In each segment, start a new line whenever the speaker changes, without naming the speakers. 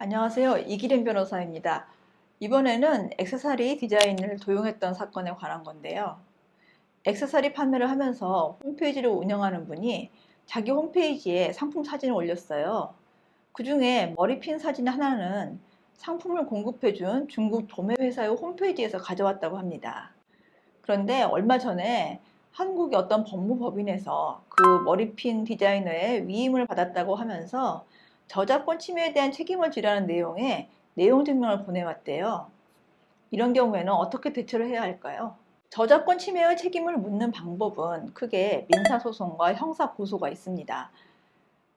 안녕하세요. 이기림 변호사입니다. 이번에는 액세서리 디자인을 도용했던 사건에 관한 건데요. 액세서리 판매를 하면서 홈페이지를 운영하는 분이 자기 홈페이지에 상품 사진을 올렸어요. 그 중에 머리핀 사진 하나는 상품을 공급해준 중국 도매회사의 홈페이지에서 가져왔다고 합니다. 그런데 얼마 전에 한국의 어떤 법무법인에서 그 머리핀 디자이너의 위임을 받았다고 하면서 저작권 침해에 대한 책임을 지라는 내용의 내용 증명을 보내왔대요. 이런 경우에는 어떻게 대처를 해야 할까요? 저작권 침해의 책임을 묻는 방법은 크게 민사소송과 형사고소가 있습니다.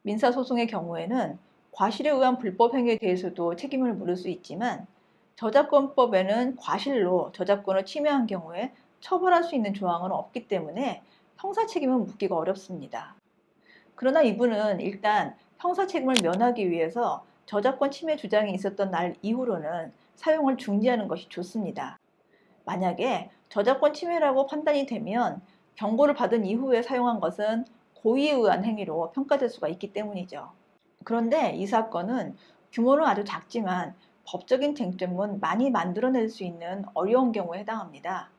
민사소송의 경우에는 과실에 의한 불법 행위에 대해서도 책임을 물을 수 있지만 저작권법에는 과실로 저작권을 침해한 경우에 처벌할 수 있는 조항은 없기 때문에 형사 책임은 묻기가 어렵습니다. 그러나 이분은 일단 형사 책임을 면하기 위해서 저작권 침해 주장이 있었던 날 이후로는 사용을 중지하는 것이 좋습니다. 만약에 저작권 침해라고 판단이 되면 경고를 받은 이후에 사용한 것은 고의에 의한 행위로 평가될 수가 있기 때문이죠. 그런데 이 사건은 규모는 아주 작지만 법적인 쟁점은 많이 만들어낼 수 있는 어려운 경우에 해당합니다.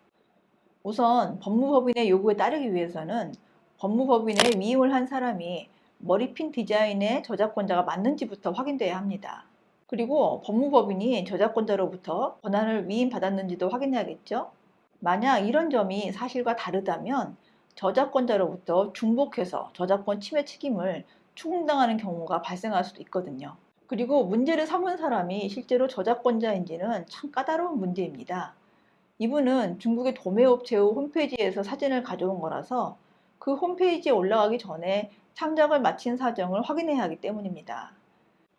우선 법무법인의 요구에 따르기 위해서는 법무법인에 위임을 한 사람이 머리핀 디자인의 저작권자가 맞는지부터 확인돼야 합니다. 그리고 법무법인이 저작권자로부터 권한을 위임받았는지도 확인해야겠죠. 만약 이런 점이 사실과 다르다면 저작권자로부터 중복해서 저작권 침해 책임을 추궁당하는 경우가 발생할 수도 있거든요. 그리고 문제를 삼은 사람이 실제로 저작권자인지는 참 까다로운 문제입니다. 이분은 중국의 도매업체의 홈페이지에서 사진을 가져온 거라서 그 홈페이지에 올라가기 전에 창작을 마친 사정을 확인해야 하기 때문입니다.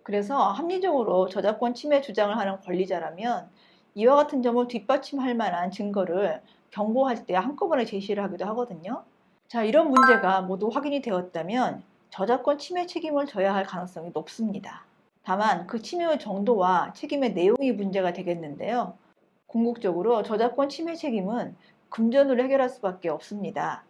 그래서 합리적으로 저작권 침해 주장을 하는 권리자라면 이와 같은 점을 뒷받침할 만한 증거를 경고할 때 한꺼번에 제시를 하기도 하거든요. 자, 이런 문제가 모두 확인이 되었다면 저작권 침해 책임을 져야 할 가능성이 높습니다. 다만 그 침해의 정도와 책임의 내용이 문제가 되겠는데요. 궁극적으로 저작권 침해 책임은 금전으로 해결할 수밖에 없습니다.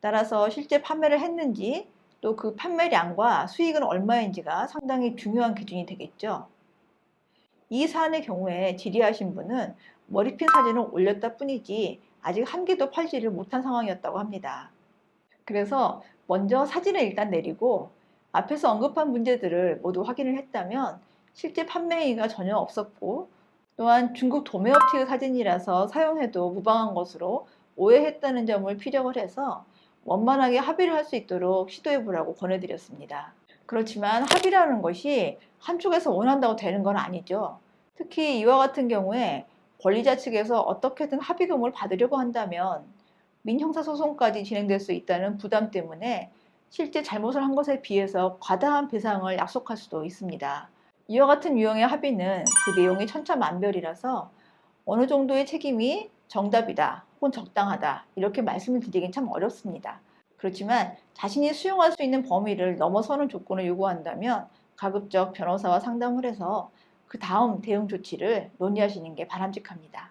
따라서 실제 판매를 했는지 또 그 판매량과 수익은 얼마인지가 상당히 중요한 기준이 되겠죠. 이 사안의 경우에 질의하신 분은 머리핀 사진을 올렸다 뿐이지 아직 한 개도 팔지를 못한 상황이었다고 합니다. 그래서 먼저 사진을 일단 내리고 앞에서 언급한 문제들을 모두 확인을 했다면 실제 판매 행위가 전혀 없었고 또한 중국 도매업체의 사진이라서 사용해도 무방한 것으로 오해했다는 점을 피력을 해서 원만하게 합의를 할 수 있도록 시도해 보라고 권해드렸습니다. 그렇지만 합의라는 것이 한쪽에서 원한다고 되는 건 아니죠. 특히 이와 같은 경우에 권리자 측에서 어떻게든 합의금을 받으려고 한다면 민형사소송까지 진행될 수 있다는 부담 때문에 실제 잘못을 한 것에 비해서 과다한 배상을 약속할 수도 있습니다. 이와 같은 유형의 합의는 그 내용이 천차만별이라서 어느 정도의 책임이 정답이다 혹은 적당하다 이렇게 말씀을 드리긴 참 어렵습니다. 그렇지만 자신이 수용할 수 있는 범위를 넘어서는 조건을 요구한다면 가급적 변호사와 상담을 해서 그 다음 대응 조치를 논의하시는 게 바람직합니다.